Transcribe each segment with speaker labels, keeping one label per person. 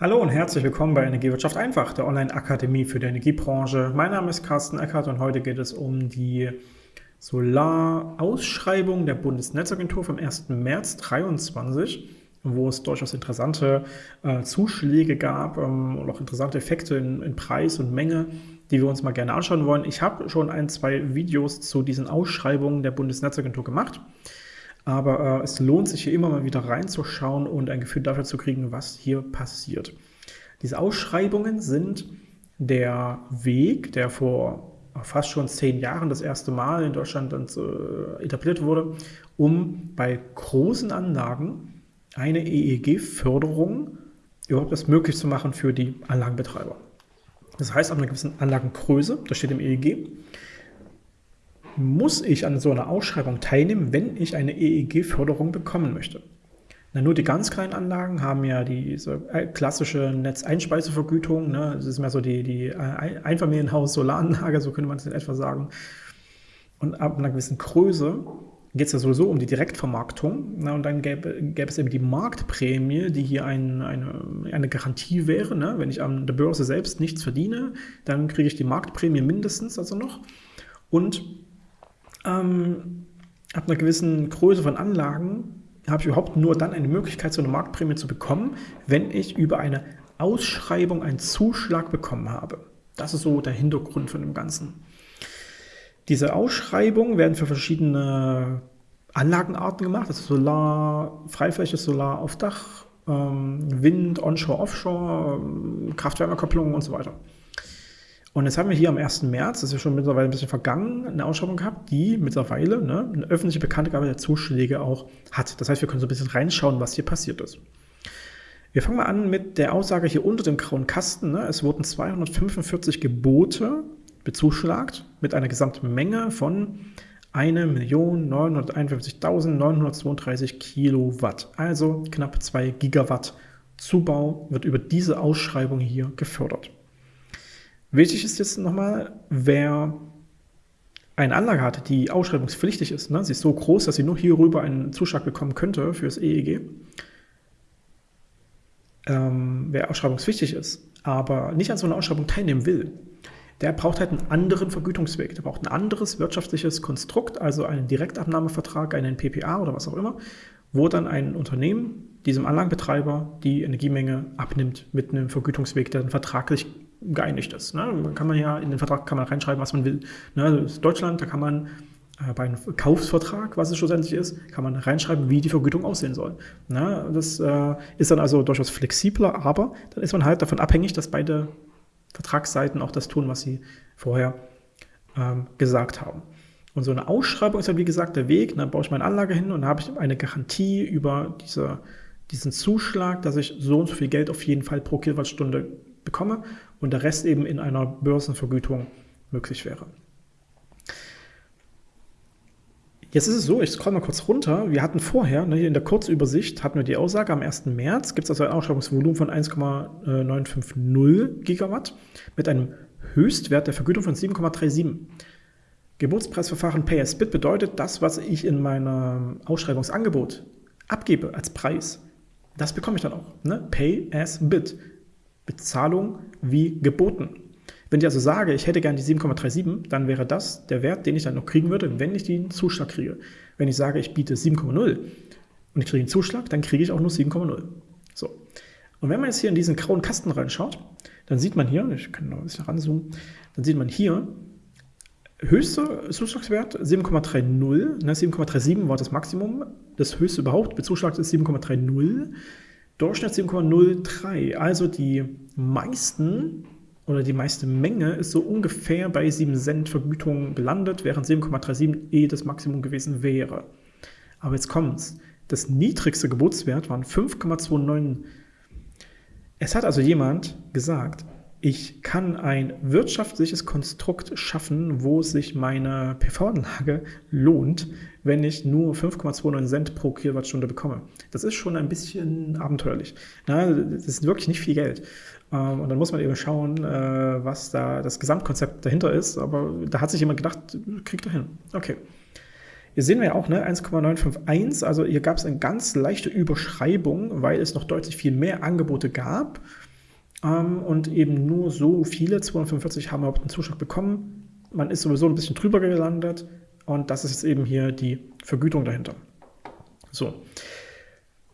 Speaker 1: Hallo und herzlich willkommen bei Energiewirtschaft einfach, der Online-Akademie für die Energiebranche. Mein Name ist Carsten Eckert und heute geht es um die Solarausschreibung der Bundesnetzagentur vom 1. März 2023, wo es durchaus interessante äh, Zuschläge gab ähm, und auch interessante Effekte in, in Preis und Menge, die wir uns mal gerne anschauen wollen. Ich habe schon ein, zwei Videos zu diesen Ausschreibungen der Bundesnetzagentur gemacht. Aber äh, es lohnt sich hier immer mal wieder reinzuschauen und ein Gefühl dafür zu kriegen, was hier passiert. Diese Ausschreibungen sind der Weg, der vor fast schon zehn Jahren das erste Mal in Deutschland äh, etabliert wurde, um bei großen Anlagen eine EEG-Förderung überhaupt erst möglich zu machen für die Anlagenbetreiber. Das heißt, ab einer gewissen Anlagengröße, das steht im EEG, muss ich an so einer Ausschreibung teilnehmen, wenn ich eine EEG-Förderung bekommen möchte. Na, nur die ganz kleinen Anlagen haben ja diese äh, klassische Netzeinspeisevergütung. Ne? Das ist mehr so die, die äh, Einfamilienhaus-Solaranlage, so könnte man es in etwa sagen. Und ab einer gewissen Größe geht es ja sowieso um die Direktvermarktung. Na, und dann gäbe, gäbe, es eben die Marktprämie, die hier ein, eine, eine Garantie wäre. Ne? Wenn ich an der Börse selbst nichts verdiene, dann kriege ich die Marktprämie mindestens also noch. Und ähm, ab einer gewissen Größe von Anlagen habe ich überhaupt nur dann eine Möglichkeit, so eine Marktprämie zu bekommen, wenn ich über eine Ausschreibung einen Zuschlag bekommen habe. Das ist so der Hintergrund von dem Ganzen. Diese Ausschreibungen werden für verschiedene Anlagenarten gemacht, also Solar, Freifläche, Solar auf Dach, ähm, Wind, Onshore, Offshore, Kraft-Wärme-Kopplung und so weiter. Und jetzt haben wir hier am 1. März, das ist ja schon mittlerweile ein bisschen vergangen, eine Ausschreibung gehabt, die mittlerweile ne, eine öffentliche Bekanntgabe der Zuschläge auch hat. Das heißt, wir können so ein bisschen reinschauen, was hier passiert ist. Wir fangen mal an mit der Aussage hier unter dem grauen Kasten. Ne, es wurden 245 Gebote bezuschlagt mit einer Gesamtmenge von 1.951.932 Kilowatt, also knapp 2 Gigawatt Zubau wird über diese Ausschreibung hier gefördert. Wichtig ist jetzt nochmal, wer eine Anlage hat, die ausschreibungspflichtig ist, ne? sie ist so groß, dass sie nur hierüber einen Zuschlag bekommen könnte für das EEG, ähm, wer ausschreibungspflichtig ist, aber nicht an so einer Ausschreibung teilnehmen will, der braucht halt einen anderen Vergütungsweg. Der braucht ein anderes wirtschaftliches Konstrukt, also einen Direktabnahmevertrag, einen PPA oder was auch immer, wo dann ein Unternehmen diesem Anlagenbetreiber die Energiemenge abnimmt mit einem Vergütungsweg, der dann vertraglich geeinigt ist. Ne? Kann man ja in den Vertrag kann man reinschreiben, was man will. Ne? Ist Deutschland, da kann man äh, bei einem Kaufsvertrag, was es schlussendlich ist, kann man reinschreiben, wie die Vergütung aussehen soll. Ne? Das äh, ist dann also durchaus flexibler, aber dann ist man halt davon abhängig, dass beide Vertragsseiten auch das tun, was sie vorher ähm, gesagt haben. Und so eine Ausschreibung ist ja, wie gesagt, der Weg. Dann baue ich meine Anlage hin und habe ich eine Garantie über diese, diesen Zuschlag, dass ich so und so viel Geld auf jeden Fall pro Kilowattstunde bekomme und der Rest eben in einer Börsenvergütung möglich wäre. Jetzt ist es so, ich scroll mal kurz runter. Wir hatten vorher, ne, in der Kurzübersicht, hatten wir die Aussage, am 1. März gibt es also ein Ausschreibungsvolumen von 1,950 Gigawatt mit einem Höchstwert der Vergütung von 7,37. Geburtspreisverfahren Pay as Bid bedeutet, das, was ich in meinem Ausschreibungsangebot abgebe als Preis, das bekomme ich dann auch. Ne? Pay as Bid. Bezahlung wie geboten. Wenn ich also sage, ich hätte gerne die 7,37, dann wäre das der Wert, den ich dann noch kriegen würde, wenn ich den Zuschlag kriege. Wenn ich sage, ich biete 7,0 und ich kriege einen Zuschlag, dann kriege ich auch nur 7,0. So. Und wenn man jetzt hier in diesen grauen Kasten reinschaut, dann sieht man hier, ich kann noch ein bisschen ranzoomen, dann sieht man hier, höchster Zuschlagswert 7,30, ne, 7,37 war das Maximum, das höchste überhaupt, bezuschlagt ist 7,30. Durchschnitt 7,03. Also die meisten oder die meiste Menge ist so ungefähr bei 7 Cent Vergütung gelandet, während 7,37 eh das Maximum gewesen wäre. Aber jetzt kommt's. Das niedrigste Geburtswert waren 5,29. Es hat also jemand gesagt, ich kann ein wirtschaftliches Konstrukt schaffen, wo sich meine PV-Anlage lohnt, wenn ich nur 5,29 Cent pro Kilowattstunde bekomme. Das ist schon ein bisschen abenteuerlich. das ist wirklich nicht viel Geld. Ähm, und dann muss man eben schauen, äh, was da das Gesamtkonzept dahinter ist. Aber da hat sich jemand gedacht, kriegt er hin. Okay. Hier sehen wir ja auch ne, 1,951, also hier gab es eine ganz leichte Überschreibung, weil es noch deutlich viel mehr Angebote gab. Ähm, und eben nur so viele, 245 haben überhaupt einen Zuschlag bekommen. Man ist sowieso ein bisschen drüber gelandet und das ist jetzt eben hier die Vergütung dahinter. So,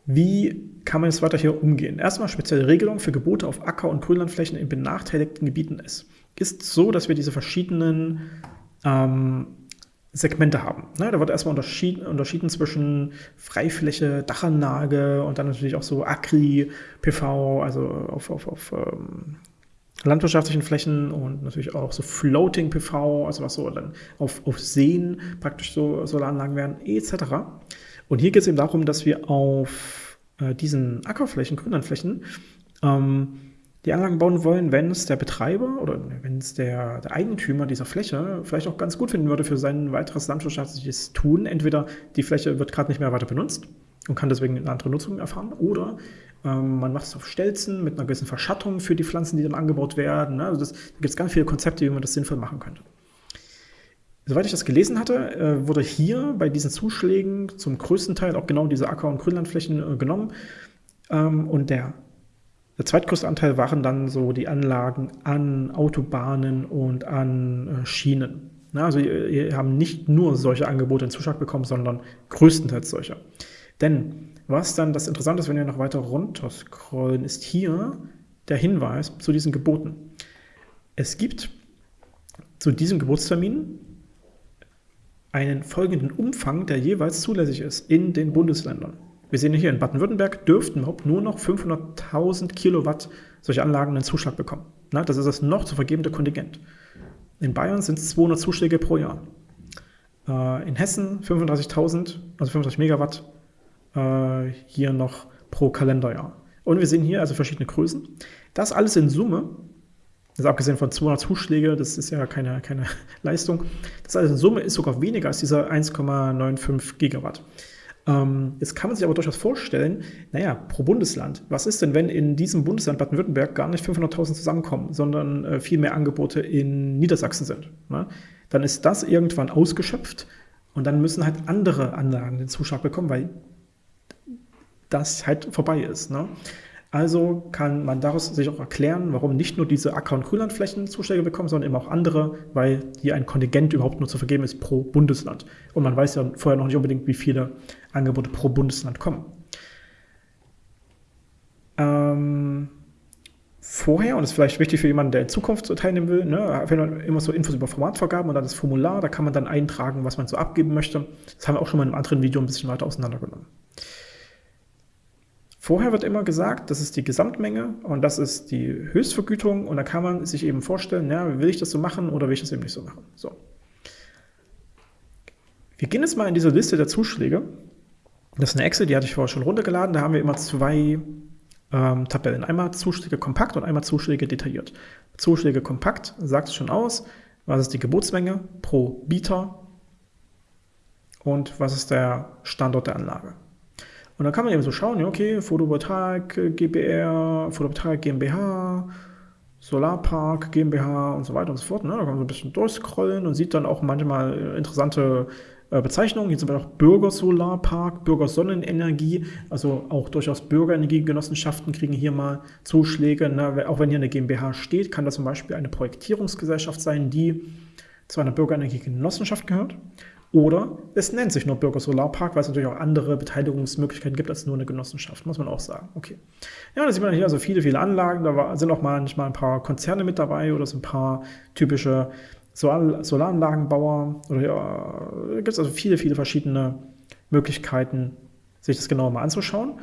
Speaker 1: wie kann man jetzt weiter hier umgehen? Erstmal spezielle Regelung für Gebote auf Acker- und Grünlandflächen in benachteiligten Gebieten ist. Ist so, dass wir diese verschiedenen ähm, Segmente haben. Ne, da wird erstmal unterschieden, unterschieden zwischen Freifläche, Dachanlage und dann natürlich auch so Agri, PV, also auf, auf, auf ähm, landwirtschaftlichen Flächen und natürlich auch so Floating PV, also was so dann auf, auf Seen praktisch so Solaranlagen werden, etc. Und hier geht es eben darum, dass wir auf äh, diesen Ackerflächen, Grünlandflächen, ähm, die Anlagen bauen wollen, wenn es der Betreiber oder wenn es der, der, Eigentümer dieser Fläche vielleicht auch ganz gut finden würde für sein weiteres landwirtschaftliches Tun. Entweder die Fläche wird gerade nicht mehr weiter benutzt und kann deswegen eine andere Nutzung erfahren, oder ähm, man macht es auf Stelzen mit einer gewissen Verschattung für die Pflanzen, die dann angebaut werden. Ne? Also das, da gibt es ganz viele Konzepte, wie man das sinnvoll machen könnte. Soweit ich das gelesen hatte, äh, wurde hier bei diesen Zuschlägen zum größten Teil auch genau diese Acker- und Grünlandflächen äh, genommen. Ähm, und der der zweitgrößte Anteil waren dann so die Anlagen an Autobahnen und an äh, Schienen. Also wir haben nicht nur solche Angebote in Zuschlag bekommen, sondern größtenteils solche. Denn was dann das Interessante ist, wenn wir noch weiter runter scrollen, ist hier der Hinweis zu diesen Geboten. Es gibt zu diesem Geburtstermin einen folgenden Umfang, der jeweils zulässig ist in den Bundesländern. Wir sehen hier in Baden-Württemberg dürften überhaupt nur noch 500.000 Kilowatt solche Anlagen einen Zuschlag bekommen. Na, das ist das noch zu vergebende Kontingent. In Bayern sind es 200 Zuschläge pro Jahr. Äh, in Hessen 35.000, also 35 Megawatt, äh, hier noch pro Kalenderjahr. Und wir sehen hier also verschiedene Größen. Das alles in Summe, ist abgesehen von 200 Zuschläge, das ist ja keine, keine Leistung, das alles in Summe ist sogar weniger als dieser 1,95 Gigawatt. Ähm, jetzt kann man sich aber durchaus vorstellen, naja, pro Bundesland, was ist denn, wenn in diesem Bundesland Baden-Württemberg gar nicht 500.000 zusammenkommen, sondern äh, viel mehr Angebote in Niedersachsen sind? Ne? Dann ist das irgendwann ausgeschöpft und dann müssen halt andere Anlagen den Zuschlag bekommen, weil das halt vorbei ist. Ne? Also kann man daraus sich auch erklären, warum nicht nur diese Acker- und Grünlandflächen Zuschläge bekommen, sondern eben auch andere, weil hier ein Kontingent überhaupt nur zu vergeben ist pro Bundesland. Und man weiß ja vorher noch nicht unbedingt, wie viele Angebote pro Bundesland kommen. Ähm, vorher, und das ist vielleicht wichtig für jemanden, der in Zukunft so teilnehmen will, ne, wenn man immer so Infos über Formatvergaben und dann das Formular, da kann man dann eintragen, was man so abgeben möchte. Das haben wir auch schon mal in einem anderen Video ein bisschen weiter auseinandergenommen. Vorher wird immer gesagt, das ist die Gesamtmenge und das ist die Höchstvergütung und da kann man sich eben vorstellen, ja, will ich das so machen oder will ich das eben nicht so machen. So. Wir gehen jetzt mal in diese Liste der Zuschläge. Das ist eine Excel, die hatte ich vorher schon runtergeladen. Da haben wir immer zwei ähm, Tabellen. Einmal Zuschläge kompakt und einmal Zuschläge detailliert. Zuschläge kompakt sagt es schon aus, was ist die Gebotsmenge pro Bieter und was ist der Standort der Anlage. Und dann kann man eben so schauen, ja, okay, Photovoltaik äh, GBR, Photovoltaik GmbH, Solarpark GmbH und so weiter und so fort. Ne? Da kann man so ein bisschen durchscrollen und sieht dann auch manchmal äh, interessante äh, Bezeichnungen. Hier zum Beispiel auch Bürgersolarpark, Bürgersonnenenergie, also auch durchaus Bürgerenergiegenossenschaften kriegen hier mal Zuschläge. Ne? Auch wenn hier eine GmbH steht, kann das zum Beispiel eine Projektierungsgesellschaft sein, die zu einer Bürgerenergiegenossenschaft gehört. Oder es nennt sich nur Bürgersolarpark, weil es natürlich auch andere Beteiligungsmöglichkeiten gibt als nur eine Genossenschaft, muss man auch sagen. Okay. Ja, da sieht man hier also viele, viele Anlagen. Da sind auch manchmal ein paar Konzerne mit dabei oder so ein paar typische Solar Solaranlagenbauer. Oder ja, gibt es also viele, viele verschiedene Möglichkeiten, sich das genauer mal anzuschauen.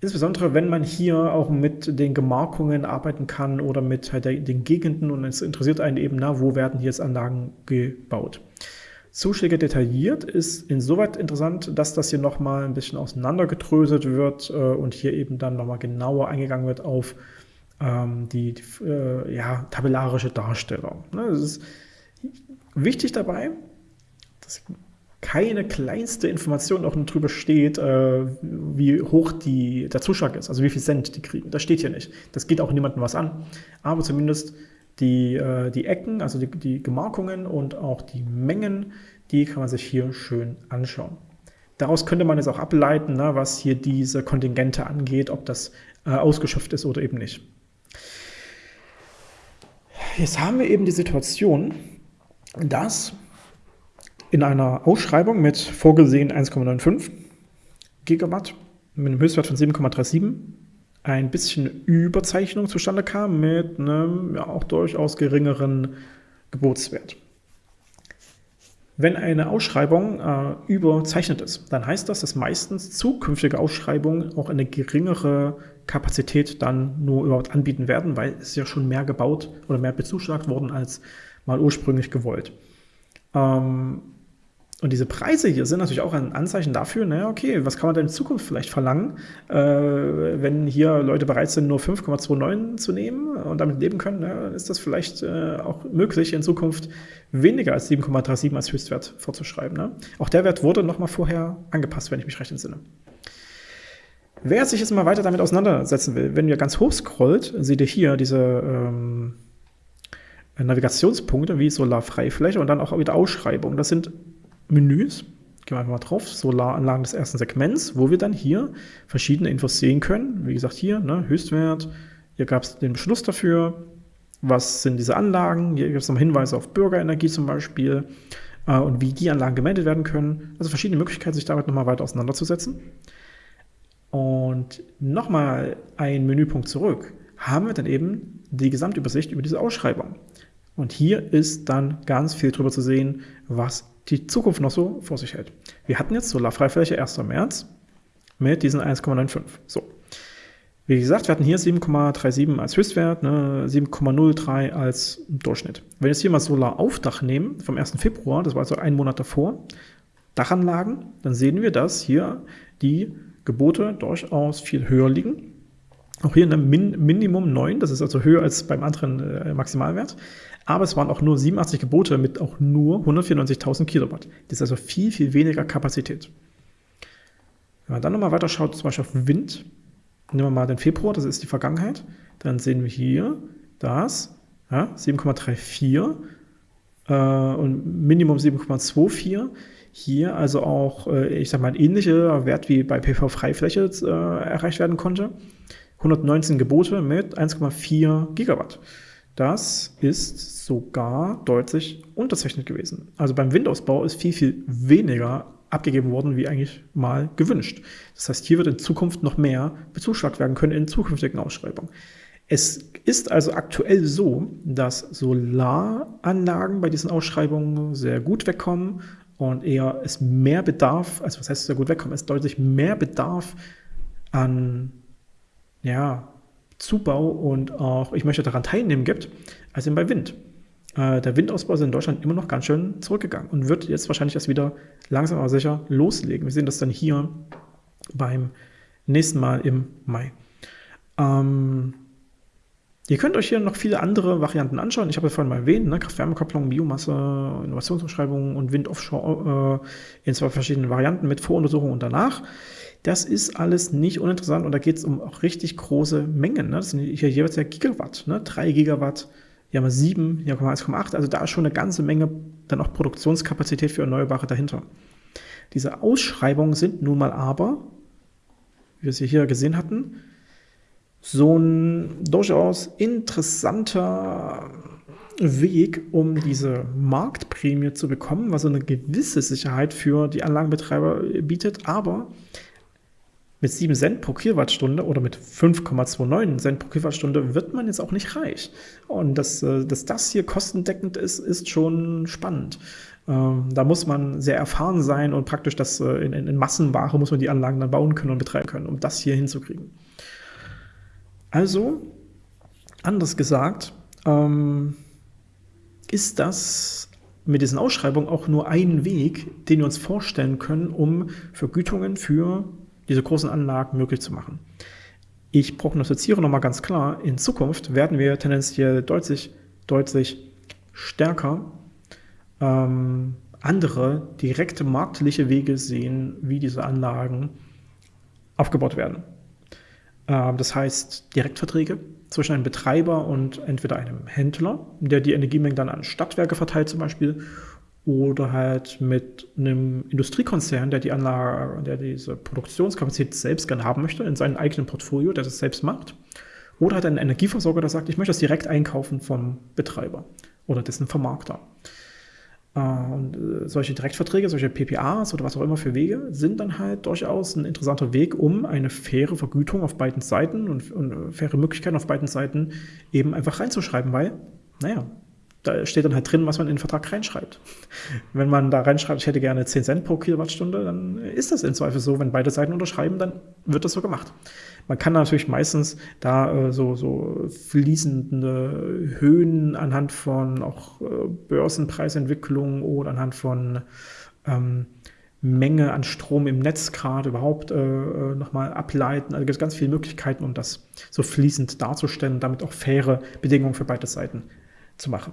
Speaker 1: Insbesondere, wenn man hier auch mit den Gemarkungen arbeiten kann oder mit halt den Gegenden und es interessiert einen eben, na, wo werden hier jetzt Anlagen gebaut. Zuschläge detailliert ist insoweit interessant, dass das hier nochmal ein bisschen auseinandergedröselt wird äh, und hier eben dann nochmal genauer eingegangen wird auf ähm, die, die äh, ja, tabellarische Darstellung. Ne, es ist wichtig dabei, dass keine kleinste Information auch drüber steht, äh, wie hoch die, der Zuschlag ist, also wie viel Cent die kriegen. Das steht hier nicht. Das geht auch niemandem was an. Aber zumindest die, äh, die Ecken, also die, die Gemarkungen und auch die Mengen, die kann man sich hier schön anschauen. Daraus könnte man jetzt auch ableiten, ne, was hier diese Kontingente angeht, ob das äh, ausgeschöpft ist oder eben nicht. jetzt haben wir eben die Situation, dass in einer Ausschreibung mit vorgesehen 1,95 Gigawatt mit einem Höchstwert von 7,37 ein bisschen Überzeichnung zustande kam mit einem ja, auch durchaus geringeren Gebotswert. Wenn eine Ausschreibung äh, überzeichnet ist, dann heißt das, dass meistens zukünftige Ausschreibungen auch eine geringere Kapazität dann nur überhaupt anbieten werden, weil es ja schon mehr gebaut oder mehr bezuschlagt worden als mal ursprünglich gewollt. Ähm, und diese Preise hier sind natürlich auch ein Anzeichen dafür, naja, okay, was kann man denn in Zukunft vielleicht verlangen, äh, wenn hier Leute bereit sind, nur 5,29 zu nehmen und damit leben können, na, ist das vielleicht äh, auch möglich, in Zukunft weniger als 7,37 als Höchstwert vorzuschreiben. Ne? Auch der Wert wurde nochmal vorher angepasst, wenn ich mich recht entsinne. Wer sich jetzt mal weiter damit auseinandersetzen will, wenn ihr ganz hoch scrollt, seht ihr hier diese ähm, Navigationspunkte wie Solarfreifläche und dann auch wieder Ausschreibung. Das sind Menüs, gehen wir einfach mal drauf, Solaranlagen des ersten Segments, wo wir dann hier verschiedene Infos sehen können. Wie gesagt, hier ne, Höchstwert, hier gab es den Beschluss dafür, was sind diese Anlagen, hier gibt es nochmal Hinweise auf Bürgerenergie zum Beispiel äh, und wie die Anlagen gemeldet werden können. Also verschiedene Möglichkeiten, sich damit nochmal weiter auseinanderzusetzen. Und nochmal ein Menüpunkt zurück, haben wir dann eben die Gesamtübersicht über diese Ausschreibung. Und hier ist dann ganz viel drüber zu sehen, was die Zukunft noch so vor sich hält. Wir hatten jetzt Solarfreifläche 1. März mit diesen 1,95. So. Wie gesagt, wir hatten hier 7,37 als Höchstwert, ne, 7,03 als Durchschnitt. Wenn wir jetzt hier mal Solar auf Dach nehmen, vom 1. Februar, das war also ein Monat davor, Dachanlagen, dann sehen wir, dass hier die Gebote durchaus viel höher liegen. Auch hier ein Min Minimum 9, das ist also höher als beim anderen äh, Maximalwert aber es waren auch nur 87 Gebote mit auch nur 194.000 Kilowatt. Das ist also viel, viel weniger Kapazität. Wenn man dann nochmal weiter schaut, zum Beispiel auf Wind, nehmen wir mal den Februar, das ist die Vergangenheit, dann sehen wir hier, dass ja, 7,34 äh, und Minimum 7,24 hier also auch, äh, ich sag mal, ein ähnlicher Wert wie bei PV-Freifläche äh, erreicht werden konnte. 119 Gebote mit 1,4 Gigawatt. Das ist sogar deutlich unterzeichnet gewesen. Also beim Windausbau ist viel, viel weniger abgegeben worden, wie eigentlich mal gewünscht. Das heißt, hier wird in Zukunft noch mehr bezuschlagt werden können in zukünftigen Ausschreibungen. Es ist also aktuell so, dass Solaranlagen bei diesen Ausschreibungen sehr gut wegkommen und eher es mehr Bedarf, also was heißt sehr gut wegkommen, es deutlich mehr Bedarf an ja, Zubau und auch ich möchte daran teilnehmen gibt, als eben bei Wind. Äh, der Windausbau ist in Deutschland immer noch ganz schön zurückgegangen und wird jetzt wahrscheinlich erst wieder langsam aber sicher loslegen. Wir sehen das dann hier beim nächsten Mal im Mai. Ähm, ihr könnt euch hier noch viele andere Varianten anschauen. Ich habe ja vorhin mal erwähnt, ne, Kraft-Wärme-Kopplung, Biomasse, Innovationsbeschreibung und Wind offshore äh, in zwei verschiedenen Varianten mit Voruntersuchung und danach. Das ist alles nicht uninteressant und da geht es um auch richtig große Mengen. Ne? Das sind hier jeweils ja Gigawatt, ne? 3 Gigawatt, hier haben wir 7, hier haben wir 1,8, also da ist schon eine ganze Menge dann auch Produktionskapazität für Erneuerbare dahinter. Diese Ausschreibungen sind nun mal aber, wie wir sie hier gesehen hatten, so ein durchaus interessanter Weg, um diese Marktprämie zu bekommen, was so eine gewisse Sicherheit für die Anlagenbetreiber bietet, aber mit 7 Cent pro Kilowattstunde oder mit 5,29 Cent pro Kilowattstunde wird man jetzt auch nicht reich. Und dass, äh, dass das hier kostendeckend ist, ist schon spannend. Ähm, da muss man sehr erfahren sein und praktisch das äh, in, in Massenware muss man die Anlagen dann bauen können und betreiben können, um das hier hinzukriegen. Also, anders gesagt, ähm, ist das mit diesen Ausschreibungen auch nur ein Weg, den wir uns vorstellen können, um Vergütungen für diese großen Anlagen möglich zu machen. Ich prognostiziere nochmal ganz klar, in Zukunft werden wir tendenziell deutlich, deutlich stärker ähm, andere direkte marktliche Wege sehen, wie diese Anlagen aufgebaut werden. Ähm, das heißt Direktverträge zwischen einem Betreiber und entweder einem Händler, der die Energiemengen dann an Stadtwerke verteilt zum Beispiel, oder halt mit einem Industriekonzern, der die Anlage, der diese Produktionskapazität selbst gerne haben möchte, in seinem eigenen Portfolio, der das selbst macht. Oder hat einen Energieversorger, der sagt, ich möchte das direkt einkaufen vom Betreiber oder dessen Vermarkter. Äh, und äh, solche Direktverträge, solche PPAs oder was auch immer für Wege sind dann halt durchaus ein interessanter Weg, um eine faire Vergütung auf beiden Seiten und, und äh, faire Möglichkeiten auf beiden Seiten eben einfach reinzuschreiben, weil, naja, da steht dann halt drin, was man in den Vertrag reinschreibt. Wenn man da reinschreibt, ich hätte gerne 10 Cent pro Kilowattstunde, dann ist das in Zweifel so. Wenn beide Seiten unterschreiben, dann wird das so gemacht. Man kann natürlich meistens da äh, so, so fließende Höhen anhand von auch äh, Börsenpreisentwicklung oder anhand von ähm, Menge an Strom im Netz gerade überhaupt äh, äh nochmal ableiten. Also gibt es ganz viele Möglichkeiten, um das so fließend darzustellen damit auch faire Bedingungen für beide Seiten zu machen.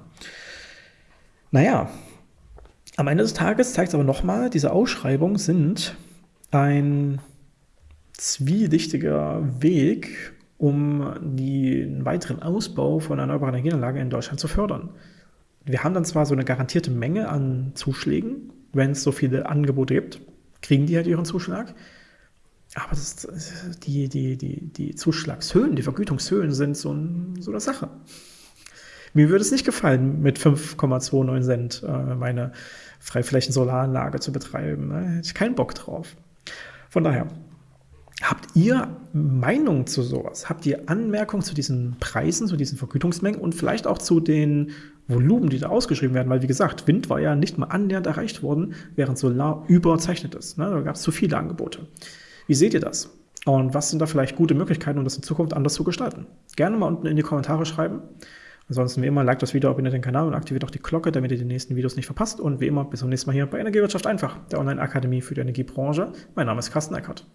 Speaker 1: Naja, am Ende des Tages zeigt es aber nochmal, diese Ausschreibungen sind ein zwielichtiger Weg, um den weiteren Ausbau von erneuerbaren Energieanlagen in Deutschland zu fördern. Wir haben dann zwar so eine garantierte Menge an Zuschlägen, wenn es so viele Angebote gibt, kriegen die halt ihren Zuschlag. Aber das, die, die, die, die Zuschlagshöhen, die Vergütungshöhen sind so, ein, so eine Sache. Mir würde es nicht gefallen, mit 5,29 Cent äh, meine Freiflächen-Solaranlage zu betreiben. Da hätte ich keinen Bock drauf. Von daher, habt ihr Meinung zu sowas? Habt ihr Anmerkungen zu diesen Preisen, zu diesen Vergütungsmengen und vielleicht auch zu den Volumen, die da ausgeschrieben werden? Weil, wie gesagt, Wind war ja nicht mal annähernd erreicht worden, während Solar überzeichnet ist. Ne? Da gab es zu viele Angebote. Wie seht ihr das? Und was sind da vielleicht gute Möglichkeiten, um das in Zukunft anders zu gestalten? Gerne mal unten in die Kommentare schreiben. Ansonsten wie immer, like das Video, abonniert den Kanal und aktiviert auch die Glocke, damit ihr die nächsten Videos nicht verpasst. Und wie immer, bis zum nächsten Mal hier bei Energiewirtschaft einfach, der Online-Akademie für die Energiebranche. Mein Name ist Carsten Eckert.